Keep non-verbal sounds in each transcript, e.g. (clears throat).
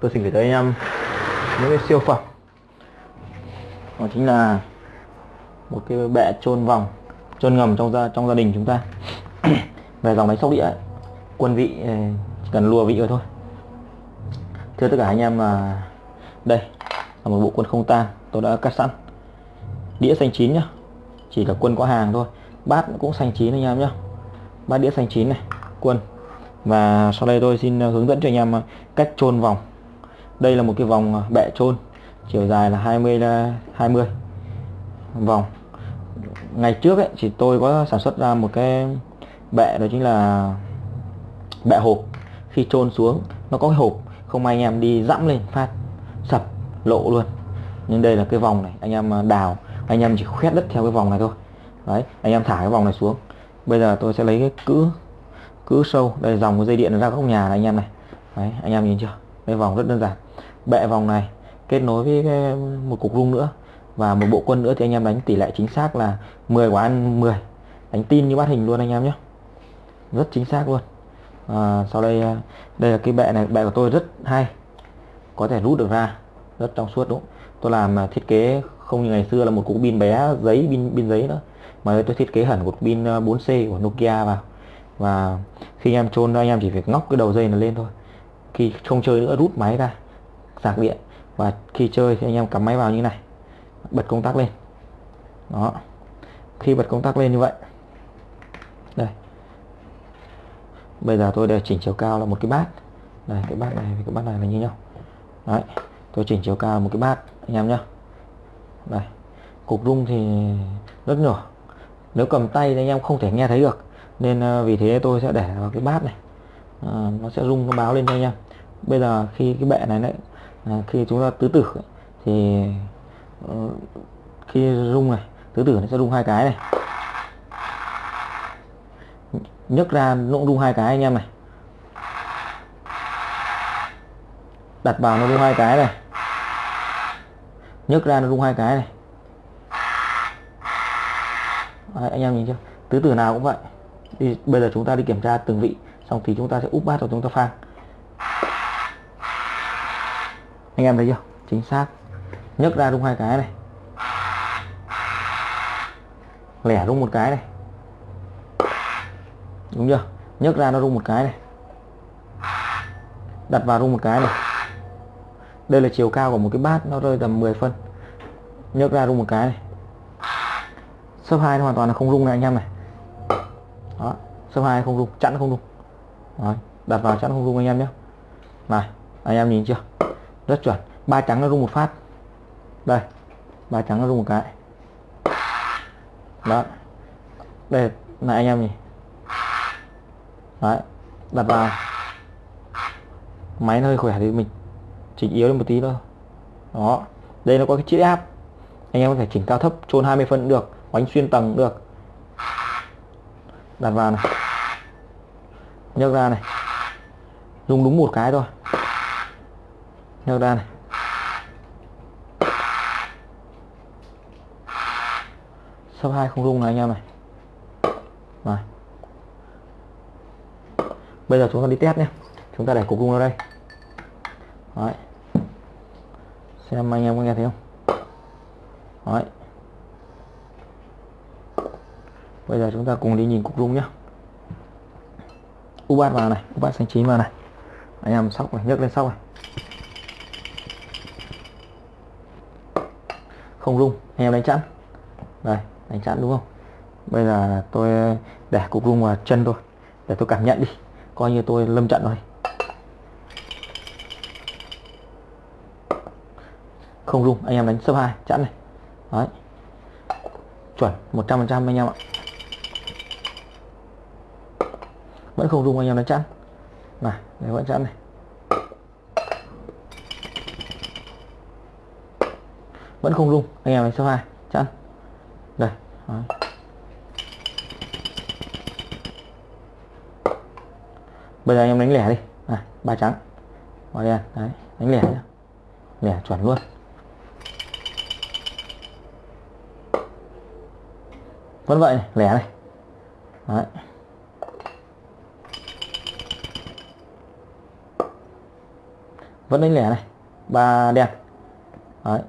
tôi xin gửi tới anh em những cái siêu phẩm. Đó chính là một cái bệ trôn vòng trôn ngầm trong gia trong gia đình chúng ta. (clears throat) Về dòng máy sóc đĩa ấy, quân vị ờ, chỉ cần lùa vị rồi thôi. Thưa tất cả anh em là đây là một bộ quân không tan tôi đã cắt sẵn. Đĩa xanh chín nhá chỉ là quân có hàng thôi. Bát cũng xanh chín anh em nhá. Bát đĩa xanh chín này quân. Và sau đây tôi xin ờ, hướng dẫn cho anh em ờ, cách trôn vòng đây là một cái vòng à, bẹ chôn, chiều dài là 20 20 à, vòng. Ngày trước ấy, thì tôi có sản xuất ra một cái bẹ, đó chính là bẹ hộp. Khi chôn xuống, nó có cái hộp, không may anh em đi dẫm lên, phát, sập, lộ luôn. Nhưng đây là cái vòng này, anh em à, đào, anh em chỉ khoét đất theo cái vòng này thôi. Đấy, anh em thả cái vòng này xuống. Bây giờ tôi sẽ lấy cái cữ cữ sâu, đây dòng cái dây điện ra góc nhà này, anh em này. Đấy, anh em nhìn chưa? Cái vòng rất đơn giản bệ vòng này kết nối với cái, một cục rung nữa. Và một bộ quân nữa thì anh em đánh tỷ lệ chính xác là 10 quả ăn 10 đánh tin như bát hình luôn anh em nhé. Rất chính xác luôn. À, sau đây à, đây là cái bệ này bệ của tôi rất hay. Có thể rút được ra. Rất trong suốt đúng. Tôi làm à, thiết kế không như ngày xưa là một cục pin bé giấy pin pin giấy nữa. Mà tôi thiết kế hẳn một pin à, 4C của Nokia vào. Và khi anh em chôn anh em chỉ việc ngóc cái đầu dây này lên thôi. Khi không chơi nữa rút máy ra sạc điện. Và khi chơi thì anh em cắm máy vào như này. Bật công tắc lên. Đó. Khi bật công tắc lên như vậy. Đây. Bây giờ tôi để chỉnh chiều cao là một cái bát. Đây cái bát này với cái bát này là như nhau. Đấy. Tôi chỉnh chiều cao một cái bát anh em nhá. Đây. Cục rung thì rất nhỏ. Nếu cầm tay thì anh em không thể nghe thấy được. Nên ờ, vì thế tôi sẽ để vào cái bát này. À, nó sẽ rung nó báo lên cho anh em. Bây giờ khi cái bệ này đấy Ờ, khi chúng ta tứ tử thì ờ, khi rung này tứ tử nó sẽ rung hai cái này. Nhấc ra nó rung hai cái anh em này. Đặt vào nó rung hai cái này. Nhấc ra nó rung hai cái này. Đấy, anh em nhìn chưa? Tứ tử nào cũng vậy. Đi bây giờ chúng ta đi kiểm tra từng vị xong thì chúng ta sẽ úp bát rồi chúng ta phang. Anh em thấy chưa? Chính xác. Nhấc ra đúng hai cái này. Lẻ đúng một cái này. Đúng chưa? Nhấc ra nó rung một cái này. Đặt vào rung một cái này. Đây là chiều cao của một cái bát nó rơi tầm 10 phân. Nhấc ra rung một cái này. Sấp hai hoàn toàn là không rung này anh em này. Đó sấp hai không rung chặn không rung. Đấy, đặt vào chặn không rung anh em nhé. Này anh em nhìn chưa? Rất chuẩn. Ba trắng nó rung một phát. Đây, ba trắng nó rung một cái. Đó. Đây, này anh em nhỉ đấy, đặt vào. Máy nó hơi khỏe thì mình chỉnh yếu lên một tí thôi. Đó. Đây nó có cái chiếc áp anh em có thể chỉnh cao thấp chôn 20 phân cũng được, bánh xuyên tầng cũng được. Đặt vào này. Nhấc ra này. Dùng đúng một cái thôi nhau ra này. Sấp hai không rung này anh em này. Rồi bây giờ chúng ta đi test nhé chúng ta để cục rung ở đây. Đấy. xem anh em có nghe thấy không? Đấy. bây giờ chúng ta cùng đi nhìn cục rung nhé u bát vào này, u bát xanh chín vào này. Anh em sóc này, nhấc lên sóc này. Không rung. Anh em đánh chẵn. Đây, đánh chẵn đúng không? Bây giờ tôi để cục rung vào chân thôi để tôi cảm nhận đi. Coi như tôi lâm trận rồi. Không rung, anh em đánh sấp hai, chẵn này. Đấy. Chuẩn 100% anh em ạ. Vẫn không rung, anh em đánh chẵn. Này vẫn chẵn này. Vẫn không rung. Anh em đánh số hai. Chẵn. Đây. Đấy. bây giờ anh em đánh lẻ đi. Này ba trắng. Bỏ đen. Đấy đánh lẻ nhá. Lẻ chuẩn luôn. Vẫn vậy này, lẻ này. Đấy. Vẫn đánh lẻ này. Ba đen. Đấy.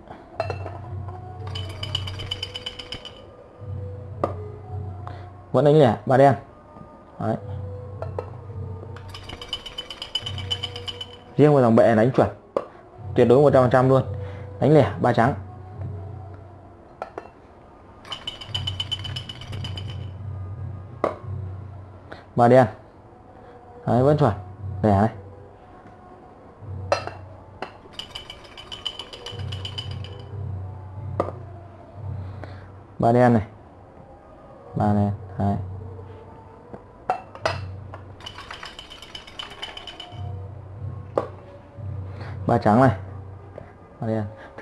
Vẫn đánh lẻ ba đen. Đấy. Riêng vào dòng bệ đánh chuẩn, tuyệt đối 100% luôn. Đánh lẻ, ba trắng. Ba đen. Đấy, vẫn chuẩn. Lẻ này. Ba đen này. Ba đen đấy. Ba trắng này.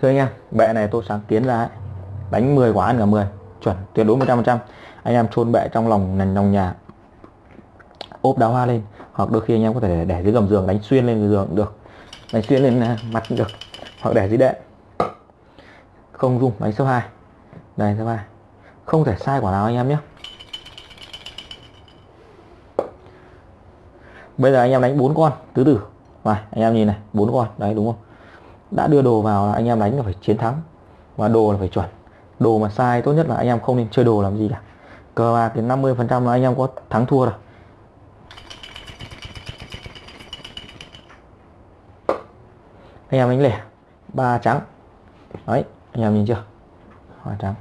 Thưa anh em bệ này tôi sáng kiến ra ấy. đánh 10 quả ăn cả 10 chuẩn tuyệt đối 100% anh em chôn bệ trong lòng nền lòng nhà. Ốp đá hoa lên. Hoặc đôi khi anh em có thể để, dưới gầm giường đánh xuyên lên giường cũng được. Đánh xuyên lên à, mặt cũng được. Hoặc để dưới đệm. Không dùng đánh số 2 đây số 2 không thể sai quả nào anh em nhé. Bây giờ anh em đánh bốn con, tứ tử. Mà anh em nhìn này, bốn con. Đấy, đúng không? Đã đưa đồ vào là anh em đánh là phải chiến thắng. Và đồ là phải chuẩn. Đồ mà sai tốt nhất là anh em không nên chơi đồ làm gì cả. Cờ bạc đến 50 phần trăm là anh em có thắng thua rồi. Anh em đánh lẻ. Ba trắng. Đấy, anh em nhìn chưa? Hoa trắng.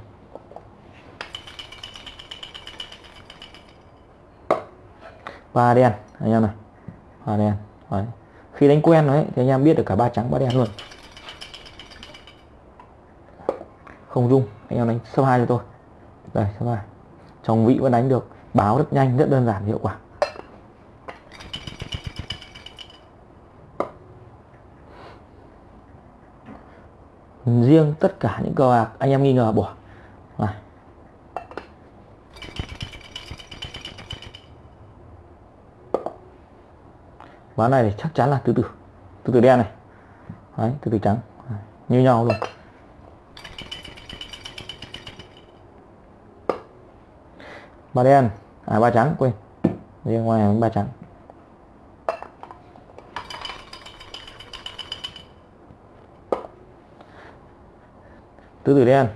Ba đen. Anh em này và đen, đấy. khi đánh quen đấy, thì anh em biết được cả ba trắng, ba đen luôn. Không dung, anh em đánh số hai cho tôi. Đây số hai. Trong vị vẫn đánh được, báo rất nhanh, rất đơn giản, hiệu quả. Riêng tất cả những cờ bạc, anh em nghi ngờ bỏ này ván này thì chắc chắn là tứ tử tứ tử đen này. Đấy tứ tử trắng. Đấy, như nhau luôn ba đen. À ba trắng quên. Riêng ngoài ba trắng. Tứ tử đen.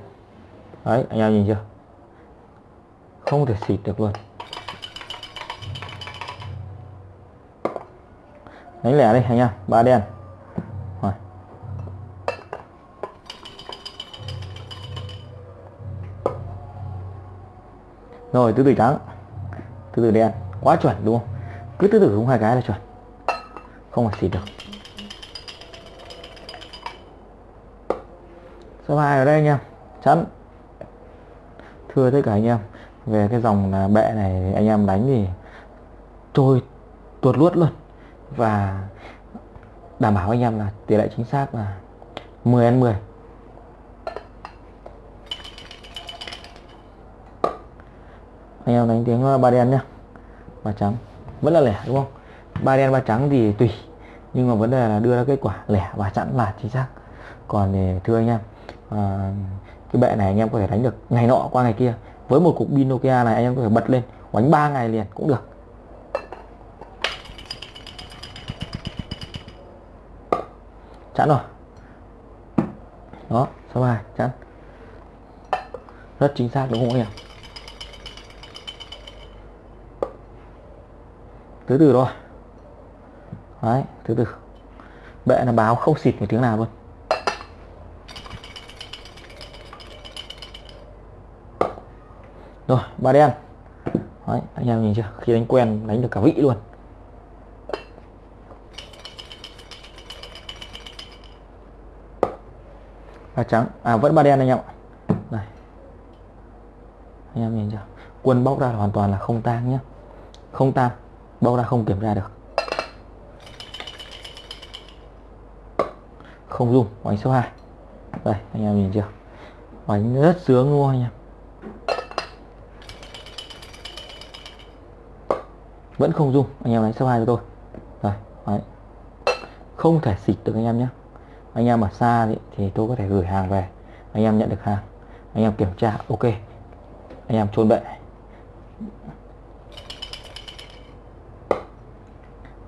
Đấy anh em nhìn chưa? Không thể xịt được luôn. Đánh lẻ đi, anh em. Ba đen. Rồi. rồi, tứ tử trắng. Tứ tử đen. Quá chuẩn, đúng không? Cứ tứ tử đúng hai cái là chuẩn. Không phải xịt được. Số hai ở đây, anh em. Chắn thưa tất cả anh em, về cái dòng là bệ này, anh em đánh thì trôi tuột luốt luôn và đảm bảo anh em là tỷ lệ chính xác là 10 ăn 10 anh em đánh tiếng ờ, ba đen nhá. Ba trắng. Vẫn là lẻ đúng không? Ba đen ba trắng thì tùy. Nhưng mà vấn đề là đưa ra kết quả lẻ và chẵn là chính xác. Còn thì thưa anh em à, cái bệ này anh em có thể đánh được ngày nọ qua ngày kia. Với một cục pin Nokia này anh em có thể bật lên đánh 3 ngày liền cũng được. Chẵn rồi. Đó, số 2 chẵn. Rất chính xác, đúng không anh em? Từ từ thôi. Đấy từ từ bệ là báo không xịt một tiếng nào luôn. Rồi, ba đen. Đấy, anh em nhìn chưa? Khi đánh quen, đánh được cả vị luôn. Ba trắng. À vẫn ba đen anh em ạ. Này. Anh em nhìn chưa? Quân bóc ra hoàn toàn là không tan nhé không tan bóc ra không kiểm tra được. Không dùng bánh số 2 đây, anh em nhìn chưa? Bánh rất sướng luôn anh em? Vẫn không dùng anh em đánh số 2 cho tôi. Rồi đấy. không thể xịt được anh em nhé anh em ở xa thì, thì tôi có thể gửi hàng về. Anh em nhận được hàng. Anh em kiểm tra ok. Anh em chôn bệ.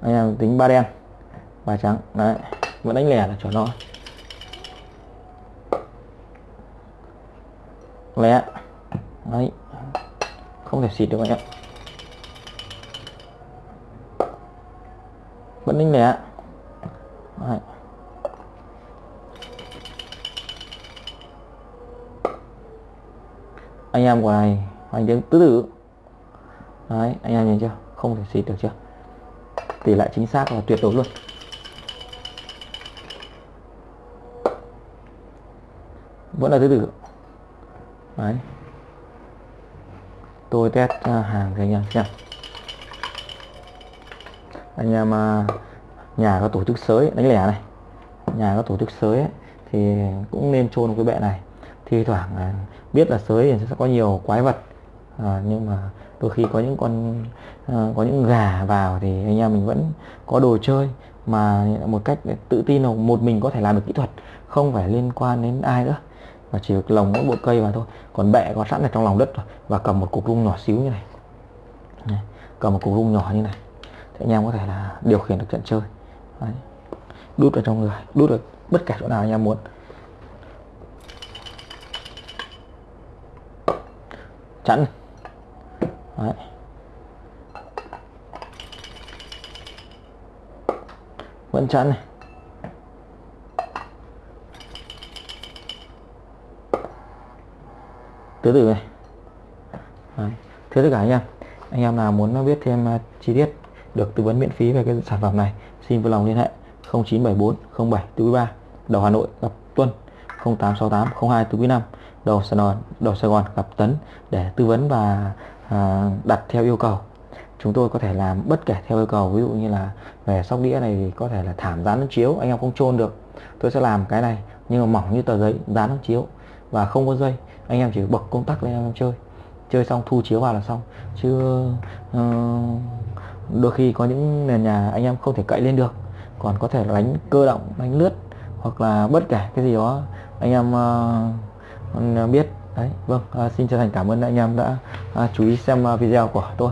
Anh em tính ba đen ba trắng. Đấy vẫn đánh lẻ là chuẩn nó lẻ. Đấy không thể xịt được anh em. Vẫn đánh lẻ đấy. anh em của này anh tiếng tứ tử đấy anh em nhìn chưa? Không thể xịt được chưa? Tỷ lệ chính xác là tuyệt đối luôn. Vẫn là tứ tử đấy. Tôi test à, hàng cho anh em xem. Anh em à, nhà có tổ chức sới đánh lẻ này. Nhà có tổ chức sới ấy, thì cũng nên chôn cái bệ này. Thi thoảng à, biết là sới thì sẽ có nhiều quái vật. À, nhưng mà đôi khi có những con à, có những gà vào thì anh em mình vẫn có đồ chơi. Mà một cách tự tin là một mình có thể làm được kỹ thuật không phải liên quan đến ai nữa. Và chỉ lồng mỗi bộ cây vào thôi. Còn bẹ có sẵn ở trong lòng đất rồi và cầm một cục rung nhỏ xíu như này, này cầm một cục rung nhỏ như này thì anh em có thể là điều khiển được trận chơi. Đấy. đút vào trong người đút được bất kể chỗ nào anh em muốn. Chẵn Đấy. vẫn chẵn này. Tứ từ này. Đấy. thưa tất cả anh em anh em nào muốn biết thêm à, chi tiết được tư vấn miễn phí về cái sản phẩm này, xin vui lòng liên hệ. 0974 07 43 đầu Hà Nội, gặp Tuân. 0868 02 45 đầu Sài Gòn đầu Sài Gòn gặp Tấn để tư vấn và à, đặt theo yêu cầu. Chúng tôi có thể làm bất kể theo yêu cầu ví dụ như là về sóc đĩa này thì có thể là thảm dán chiếu anh em không chôn được. Tôi sẽ làm cái này nhưng mà mỏng như tờ giấy dán chiếu. Và không có dây anh em chỉ bật công tắc lên em chơi. Chơi xong thu chiếu vào là xong. Chứ uh, đôi khi có những nền nhà anh em không thể cậy lên được. Còn có thể đánh cơ động đánh lướt hoặc là bất kể cái gì đó anh em uh, biết. Đấy vâng uh, xin chân thành cảm ơn anh em đã uh, chú ý xem uh, video của tôi.